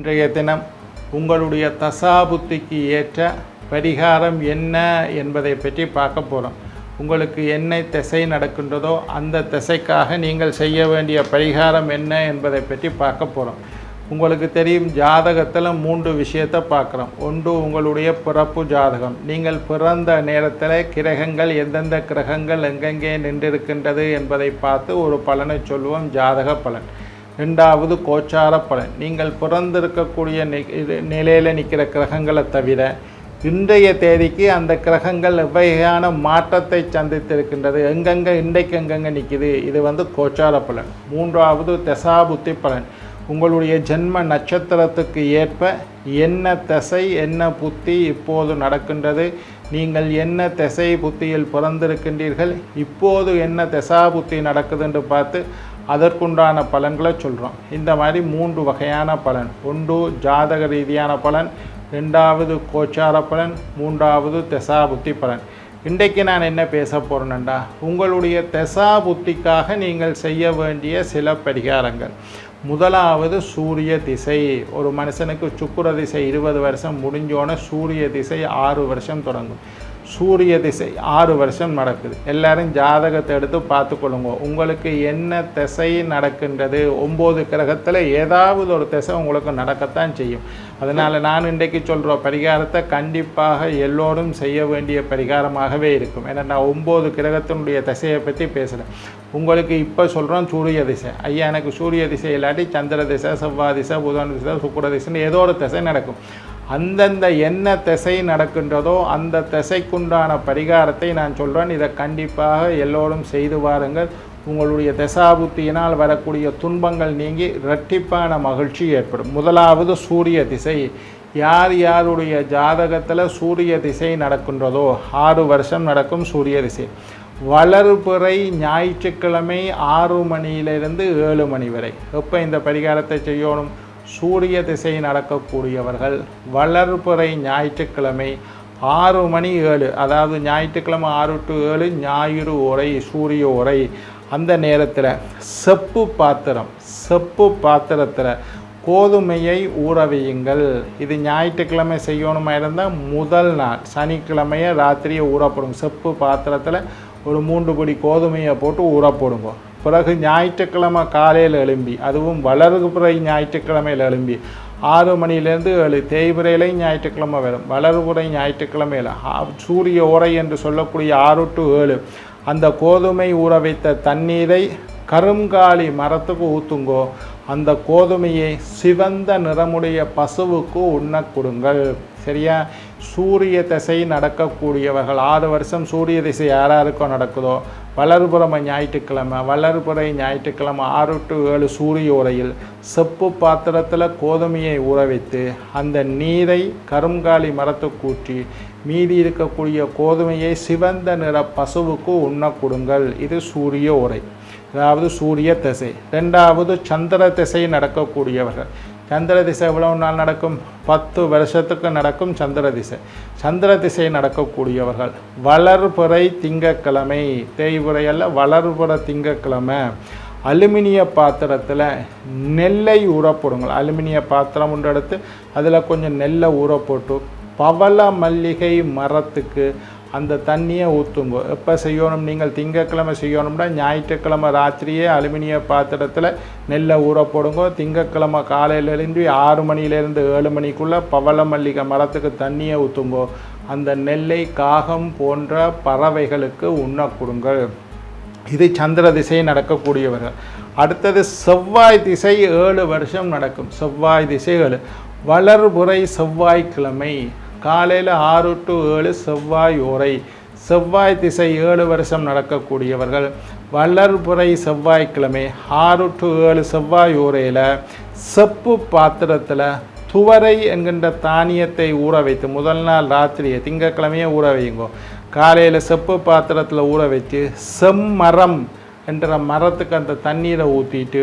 இன்றைய தினம் உங்களுடைய தசாபுத்திக்கு ஏற்ற பரிகாரம் என்ன என்பதை பற்றி பார்க்க போகிறோம் உங்களுக்கு என்ன திசை நடக்கின்றதோ அந்த திசைக்காக நீங்கள் செய்ய வேண்டிய பரிகாரம் என்ன என்பதை பற்றி பார்க்க போகிறோம் உங்களுக்கு தெரியும் ஜாதகத்தில் மூன்று விஷயத்தை பார்க்குறோம். ஒன்று உங்களுடைய பிறப்பு ஜாதகம். நீங்கள் பிறந்த நேரத்தில் கிரகங்கள் எந்தெந்த கிரகங்கள் எங்கெங்கே நின்றிருக்கின்றது என்பதை பார்த்து ஒரு பலனை சொல்லுவோம் ஜாதக பலன். ரெண்டாவது கோச்சார பலன். நீங்கள் பிறந்திருக்கக்கூடிய இது- நிலையில் நிற்கிற கிரகங்களை தவிர இன்றைய தேதிக்கு அந்த கிரகங்கள் எவ்வகையான மாற்றத்தை சந்தித்திருக்கின்றது எங்கெங்கே இன்றைக்கு எங்கெங்கே நிற்கிது இது வந்து கோச்சார பலன். மூன்றாவது தசாபுத்தி பலன். உங்களுடைய ஜென்ம நட்சத்திரத்துக்கு ஏற்ப என்ன திசை என்ன புத்தி இப்போது நடக்கின்றது நீங்கள் என்ன திசை புத்தியில் பிறந்திருக்கின்றீர்கள் இப்போது என்ன திசா புத்தி நடக்குதுன்னு பார்த்து அதற்குண்டான பலன்களை சொல்கிறோம் இந்த மாதிரி மூன்று வகையான பலன். ஒன்று ஜாதக ரீதியான பலன். ரெண்டாவது கோச்சார பலன். மூன்றாவது தசா புத்தி பலன். இன்றைக்கு நான் என்ன பேச போகிறேன்டா உங்களுடைய தசா புத்திக்காக நீங்கள் செய்ய வேண்டிய சில பரிகாரங்கள். முதலாவது சூரிய திசை. ஒரு மனுஷனுக்கு சுக்குர திசை இருபது வருஷம் முடிஞ்சோன்னே சூரிய திசை ஆறு வருஷம் தொடங்கும். சூரிய திசை ஆறு வருஷம் நடக்குது. எல்லாரும் ஜாதகத்தை எடுத்து பார்த்துக்கொள்ளுங்க. உங்களுக்கு என்ன திசை நடக்கின்றது? ஒம்பது கிரகத்தில் ஏதாவது ஒரு திசை உங்களுக்கு நடக்கத்தான் செய்யும். அதனால் நான் இன்றைக்கு சொல்கிற பரிகாரத்தை கண்டிப்பாக எல்லோரும் செய்ய வேண்டிய பரிகாரமாகவே இருக்கும். ஏன்னா நான் ஒம்பது கிரகத்தினுடைய திசையை பற்றி பேசுகிறேன் உங்களுக்கு இப்போ சொல்கிறோம் சூரிய திசை. ஐயா எனக்கு சூரிய திசை இல்லாட்டி சந்திர திசை செவ்வாய் திசை புதன் திசை சுக்கர திசைன்னு ஏதோ ஒரு திசை நடக்கும். அந்தந்த என்ன திசை நடக்கின்றதோ அந்த திசைக்குண்டான பரிகாரத்தை நான் சொல்கிறேன் இதை கண்டிப்பாக எல்லோரும் செய்து வாருங்கள். உங்களுடைய தசாபுத்தியினால் வரக்கூடிய துன்பங்கள் நீங்கி இரட்டிப்பான மகிழ்ச்சி ஏற்படும். முதலாவது சூரிய திசை. யார் யாருடைய ஜாதகத்தில் சூரிய திசை நடக்கின்றதோ ஆறு வருஷம் நடக்கும் சூரிய திசை. வளர்புறை ஞாயிற்றுக்கிழமை ஆறு மணியிலிருந்து ஏழு மணி வரை. எப்போ இந்த பரிகாரத்தை செய்யணும்? சூரிய திசை நடக்கக்கூடியவர்கள் வளர்ப்புறை ஞாயிற்றுக்கிழமை ஆறு மணி ஏழு அதாவது ஞாயிற்றுக்கிழமை ஆறு டு ஏழு ஞாயிறு உரை சூரிய உரை அந்த நேரத்தில் செப்பு பாத்திரம் செப்பு பாத்திரத்தில் கோதுமையை ஊற வையுங்கள். இது ஞாயிற்றுக்கிழமை செய்யணுமா இருந்தால் முதல் நாள் சனிக்கிழமையை ராத்திரியை ஊறப்படும். செப்பு பாத்திரத்தில் ஒரு மூன்று பொடி கோதுமையை போட்டு ஊற போடுங்க பிறகு ஞாயிற்றுக்கிழமை காலையில் எழும்பி அதுவும் வளர்புறை ஞாயிற்றுக்கிழமையில் எழும்பி ஆறு மணிலேருந்து ஏழு தேய்பிரையிலையும் ஞாயிற்றுக்கிழமை வரும். வளர்புறை ஞாயிற்றுக்கிழமையில். சூரிய உரை என்று சொல்லக்கூடிய ஆறு டு ஏழு. அந்த கோதுமை ஊற வைத்த தண்ணீரை கருங்காலி மரத்துக்கு ஊற்றுங்கோ அந்த கோதுமையை சிவந்த நிறமுடைய பசுவுக்கு உண்ணக் கொடுங்கள். சரியா? சூரிய திசை நடக்கக்கூடியவர்கள் ஆறு வருஷம் சூரிய திசை யாராருக்கோ நடக்குதோ வளர்புறம ஞாயிற்றுக்கிழமை வளர்புறை ஞாயிற்றுக்கிழமை ஆறு டு ஏழு சூரிய உரையில் செப்பு பாத்திரத்தில் கோதுமையை ஊற வைத்து அந்த நீரை கருங்காலி மரத்தை கூற்றி மீதி இருக்கக்கூடிய கோதுமையை சிவந்த நிற பசுவுக்கு உண்ணக் கொடுங்கள். இது சூரிய உரை. அதாவது சூரிய திசை. ரெண்டாவது சந்திர திசை நடக்கக்கூடியவர்கள். சந்திர திசை எவ்வளவு நாள் நடக்கும்? பத்து வருஷத்துக்கு நடக்கும் சந்திர திசை. சந்திர திசை நடக்கக்கூடியவர்கள். வளர்புறை திங்கக்கிழமை தேய்புறை அல்ல வளர்புற திங்கக்கிழமை அலுமினிய பாத்திரத்தில் நெல்லை ஊற போடுங்கள். அலுமினிய பாத்திரம் உண்டு எடுத்து அதில் கொஞ்சம் நெல்லை ஊற போட்டு பவள மல்லிகை மரத்துக்கு அந்த தண்ணியை ஊற்றுங்க எப்போ செய்யணும்? நீங்கள் திங்கக்கிழமை செய்யணும்னா ஞாயிற்றுக்கிழமை ராத்திரியே அலுமினிய பாத்திரத்தில் நெல்லை ஊற போடுங்க. திங்கக்கிழமை காலையில் எழும்பி ஆறு மணியிலேருந்து ஏழு மணிக்குள்ளே பவள மல்லிகை மரத்துக்கு தண்ணியை ஊற்றுங்கோ அந்த நெல்லை காகம் போன்ற பறவைகளுக்கு உண்ண கொடுங்கள். இது சந்திர திசை நடக்கக்கூடியவர்கள். அடுத்தது செவ்வாய் திசை ஏழு வருஷம் நடக்கும். செவ்வாய் திசை ஏழு. செவ்வாய்க்கிழமை. காலையில் ஆறு டு ஏழு செவ்வாய் உரை செவ்வாய் திசை ஏழு வருஷம் நடக்கக்கூடியவர்கள். வளர்புறை செவ்வாய்க்கிழமை ஆறு டு ஏழு செவ்வாய் உரையில் செப்பு பாத்திரத்தில் துவரை என்கின்ற தானியத்தை ஊற வைத்து முதல் நாள் ராத்திரியை திங்கக்கிழமையே ஊற வையுங்கோ. காலையில் செப்பு பாத்திரத்தில் ஊற வச்சு செம்மரம் என்ற மரத்துக்கு அந்த தண்ணீரை ஊற்றிட்டு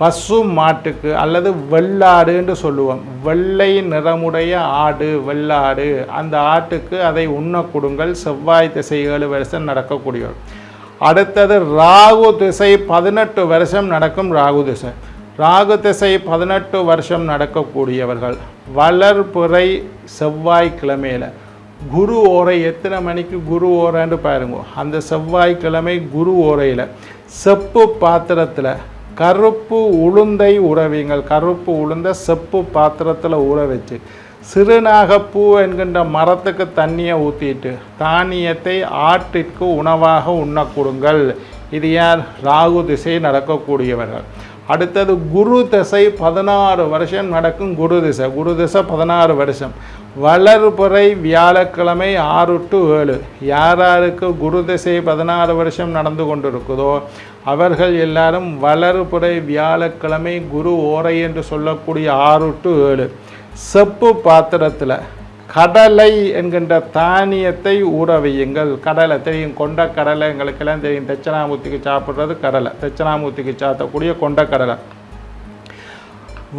பசு மாட்டுக்கு அல்லது வெள்ளாடுன்னு சொல்லுவோம். வெள்ளை நிறமுடைய ஆடு வெள்ளாடு. அந்த ஆட்டுக்கு அதை உண்ண கொடுங்கள். செவ்வாய் திசை ஏழு வருஷம் நடக்கக்கூடியவர். அடுத்தது ராகு திசை பதினெட்டு வருஷம் நடக்கும் ராகு திசை. ராகு திசை பதினெட்டு வருஷம் நடக்கக்கூடியவர்கள். வளர்புறை செவ்வாய்க்கிழமையில். குரு ஓரை எத்தனை மணிக்கு குரு ஓரைன்னு பாருங்க. அந்த செவ்வாய்க்கிழமை குரு ஓரையில். செப்பு பாத்திரத்தில் கருப்பு உளுந்தை உறவிங்கள். கருப்பு உளுந்த செப்பு பாத்திரத்தில் ஊற வச்சு சிறுநாகப்பூ என்கின்ற மரத்துக்கு தண்ணியை ஊற்றிட்டு தானியத்தை ஆட்டிற்கு உணவாக உண்ண கொடுங்கள். இது யார் ராகு திசை நடக்கக்கூடியவர்கள். அடுத்தது குரு திசை பதினாறு வருஷம் நடக்கும் குரு திசை. குரு திசை பதினாறு வருஷம். வளர்புறை வியாழக்கிழமை ஆறு டு ஏழு. யார் யாருக்கு குரு திசை பதினாறு வருஷம் நடந்து கொண்டிருக்குதோ அவர்கள் எல்லாரும் வளர்புறை வியாழக்கிழமை குரு ஓரை என்று சொல்லக்கூடிய ஆறு டு ஏழு. செப்பு பாத்திரத்தில் கடலை என்கின்ற தானியத்தை ஊற வையுங்கள் கடலை தெரியும் கொண்ட கடலை. எங்களுக்கெல்லாம் தெரியும் தட்சணாமூர்த்திக்கு சாப்பிட்றது கடலை. தட்சணாமூர்த்திக்கு சாத்தக்கூடிய கொண்ட கடலை.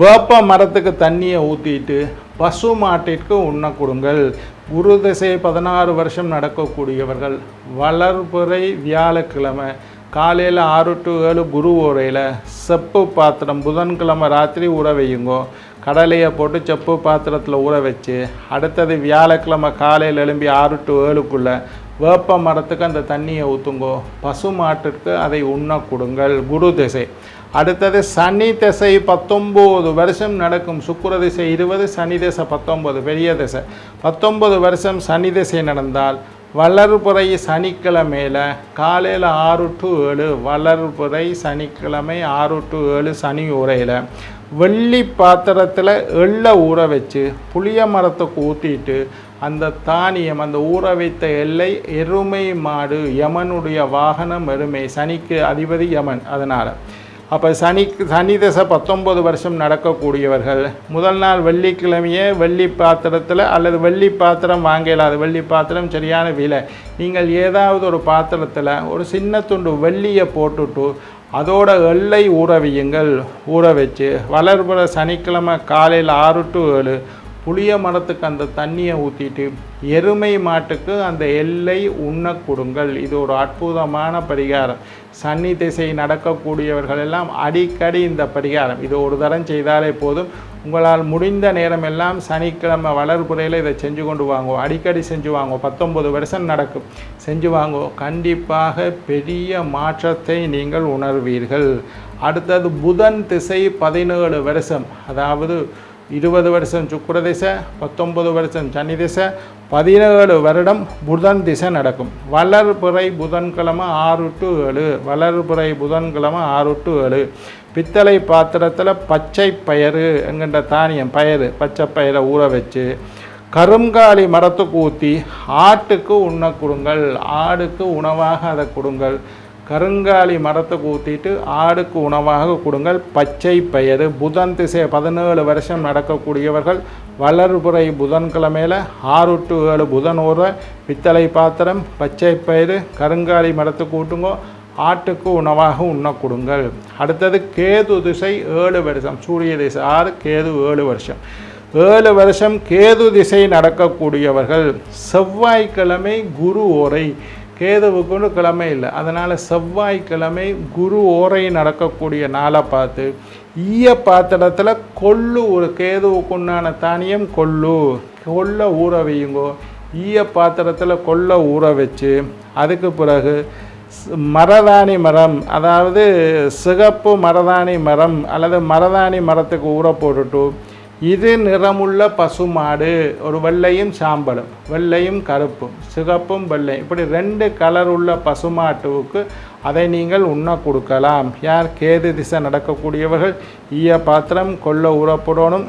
வேப்ப மரத்துக்கு தண்ணியை ஊற்றிட்டு பசு மாட்டிற்கு உண்ண கொடுங்கள். குரு திசை பதினாறு வருஷம் நடக்கக்கூடியவர்கள். வளர்புறை வியாழக்கிழமை காலையில் ஆறு டு ஏழு குரு ஓரையில் செப்பு பாத்திரம் புதன்கிழமை ராத்திரி ஊற வையுங்கோ. கடலையை போட்டு செப்பு பாத்திரத்தில் ஊற வச்சு அடுத்தது வியாழக்கிழமை காலையில் எழும்பி ஆறு டு ஏழுக்குள்ளே வேப்ப மரத்துக்கு அந்த தண்ணியை ஊற்றுங்கோ பசு மாட்டிற்கு அதை உண்ண கொடுங்கள் குரு திசை. அடுத்தது சனி திசை பத்தொம்போது வருஷம் நடக்கும். சுக்கர திசை இருபது சனி திசை பத்தொம்பது பெரிய திசை. பத்தொம்பது வருஷம் சனி திசை நடந்தால் வளர்புறை சனிக்கிழமையில் காலையில் ஆறு டு ஏழு வளர்புறை சனிக்கிழமை ஆறு டு ஏழு சனி உரையில் வெள்ளி பாத்திரத்தில் எள்ளை ஊற வச்சு புளிய மரத்துக்கு ஊற்றிட்டு அந்த தானியம் அந்த ஊற வைத்த எல்லை எருமை மாடு யமனுடைய வாகனம் எருமை சனிக்கு அதிபதி யமன். அதனால் அப்போ சனி சனி தசை பத்தொம்பது வருஷம் நடக்கக்கூடியவர்கள். முதல் நாள் வெள்ளிக்கிழமையே வெள்ளி பாத்திரத்தில் அல்லது வெள்ளி பாத்திரம் வாங்க இயலாது வெள்ளி பாத்திரம் சரியான விலை. நீங்கள் ஏதாவது ஒரு பாத்திரத்தில் ஒரு சின்ன துண்டு வெள்ளியை போட்டுட்டு அதோட எல்லை ஊற வையுங்கள். ஊற வச்சு வளர்புற சனிக்கிழமை காலையில் ஆறு டு ஏழு புளிய மரத்துக்கு அந்த தண்ணியை ஊற்றிட்டு எருமை மாட்டுக்கு அந்த எல்லை உண்ண கொடுங்கள். இது ஒரு அற்புதமான பரிகாரம். சன்னி திசை நடக்கக்கூடியவர்கள் எல்லாம் அடிக்கடி இந்த பரிகாரம். இது ஒரு தரம் செய்தாலே போதும். உங்களால் முடிந்த நேரம் எல்லாம் சனிக்கிழமை வளர்புறையில் இதை செஞ்சு கொண்டு வாங்கோ. அடிக்கடி செஞ்சு வாங்கோ. பத்தொம்பது வருஷம் நடக்கும். செஞ்சு வாங்கோ. கண்டிப்பாக பெரிய மாற்றத்தை நீங்கள் உணர்வீர்கள். அடுத்தது புதன் திசை பதினேழு வருஷம். அதாவது இருபது வருஷம் சுக்கர திசை பத்தொம்பது வருஷம் சனி திசை பதினேழு வருடம் புதன் திசை நடக்கும். வளர்புறை புதன்கிழமை ஆறு டு ஏழு. வளர்புறை புதன்கிழமை ஆறு டு ஏழு. பித்தளை பாத்திரத்தில் பச்சை பயிறு என்கின்ற தானியம் பயிறு பச்சை பயிரை ஊற வச்சு கருங்காலி மரத்துக்கு ஊற்றி ஆட்டுக்கு உண்ண கொடுங்கள். ஆடுக்கு உணவாக அதை கொடுங்கள். கருங்காலி மரத்தை கூத்திட்டு ஆடுக்கு உணவாக கொடுங்கள். பச்சை பயிறு புதன் திசை பதினேழு வருஷம் நடக்கக்கூடியவர்கள். வளர்புறை புதன்கிழமையில் ஆறு டு ஏழு புதன் ஊற பித்தளை பாத்திரம். பச்சை பயிறு கருங்காலி மரத்தை கூட்டுங்கோ. ஆட்டுக்கு உணவாக உண்ண கொடுங்கள். அடுத்தது கேது திசை ஏழு வருஷம். சூரிய திசை ஆறு கேது ஏழு வருஷம். ஏழு வருஷம் கேது திசை நடக்கக்கூடியவர்கள். செவ்வாய்க்கிழமை குரு ஓரை. கேதுவுக்குன்னு கிழமை இல்லை. அதனால் செவ்வாய்க்கிழமை குரு ஓரை நடக்கக்கூடிய நாளை பார்த்து ஈய பாத்திரத்தில் கொள்ளு ஒரு கேதுவுக்குண்டான தானியம் கொள்ளு கொள்ள ஊற வையுங்கோ. ஈய பாத்திரத்தில் கொள்ள ஊற வச்சு அதுக்கு பிறகு மரதாணி மரம் அதாவது சிகப்பு மரதாணி மரம் அல்லது மரதாணி மரத்துக்கு ஊற போட்டுட்டு இது நிறமுள்ள பசுமாடு. ஒரு வெள்ளையும் சாம்பலும் வெள்ளையும் கருப்பும் சிகப்பும் வெள்ளை. இப்படி ரெண்டு கலர் உள்ள பசுமாட்டுவுக்கு அதை நீங்கள் உண்ண கொடுக்கலாம். யார் கேது திசை நடக்கக்கூடியவர்கள் ஈய பாத்திரம் கொள்ள ஊறப்படணும்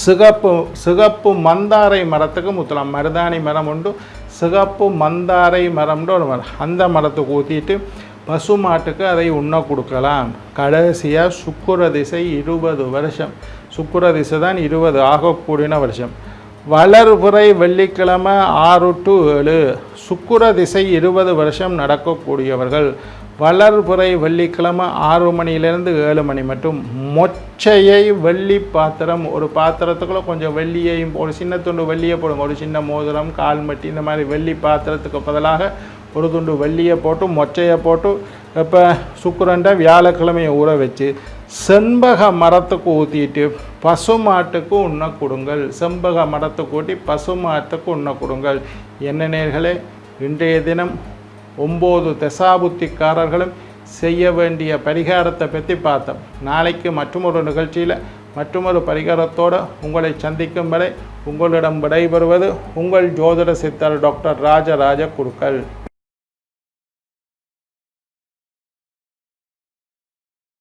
சிகப்பு சிகப்பு மந்தாரை மரத்துக்கு முத்தலாம். மருதாணி மரம் உண்டு சிகப்பு மந்தாரை மரம்னு ஒரு மரம். அந்த மரத்துக்கு ஊற்றிட்டு பசுமாட்டுக்கு அதை உண்ண கொடுக்கலாம். கடைசியாக சுக்குர திசை இருபது வருஷம். சுக்குர திசை தான் இருபது ஆகக்கூடியன வருஷம். வளர்புறை வெள்ளிக்கிழமை ஆறு டு ஏழு. சுக்குர திசை இருபது வருஷம் நடக்கக்கூடியவர்கள். வளர்புறை வெள்ளிக்கிழமை ஆறு மணியிலேருந்து ஏழு மணி மட்டும். மொச்சையை வெள்ளி பாத்திரம் ஒரு பாத்திரத்துக்குள்ளே கொஞ்சம் வெள்ளியையும் ஒரு சின்ன துண்டு வெள்ளியை போடுங்க. ஒரு சின்ன மோதிரம் கால்மட்டி இந்த மாதிரி வெள்ளி பாத்திரத்துக்கு பதிலாக ஒரு துண்டு வெள்ளியை போட்டு மொச்சையை போட்டு இப்போ சுக்குரண்டை வியாழக்கிழமையை ஊற வச்சு செண்பக மரத்துக்கு ஊற்றிட்டு பசுமாட்டுக்கு உண்ண கொடுங்கள். செண்பக மரத்துக்கு ஊட்டி பசுமாட்டுக்கு உண்ண கொடுங்கள். என்ன நேர்களே இன்றைய தினம் ஒம்பது தசாபுத்திக்காரர்களும் செய்ய வேண்டிய பரிகாரத்தை பற்றி பார்த்தோம். நாளைக்கு மற்றொரு நிகழ்ச்சியில் மற்றொரு பரிகாரத்தோடு உங்களை சந்திக்கும் வரை உங்களிடம் விடைபெறுவது உங்கள் ஜோதிட சித்தர் டாக்டர் ராஜராஜ குருக்கள்.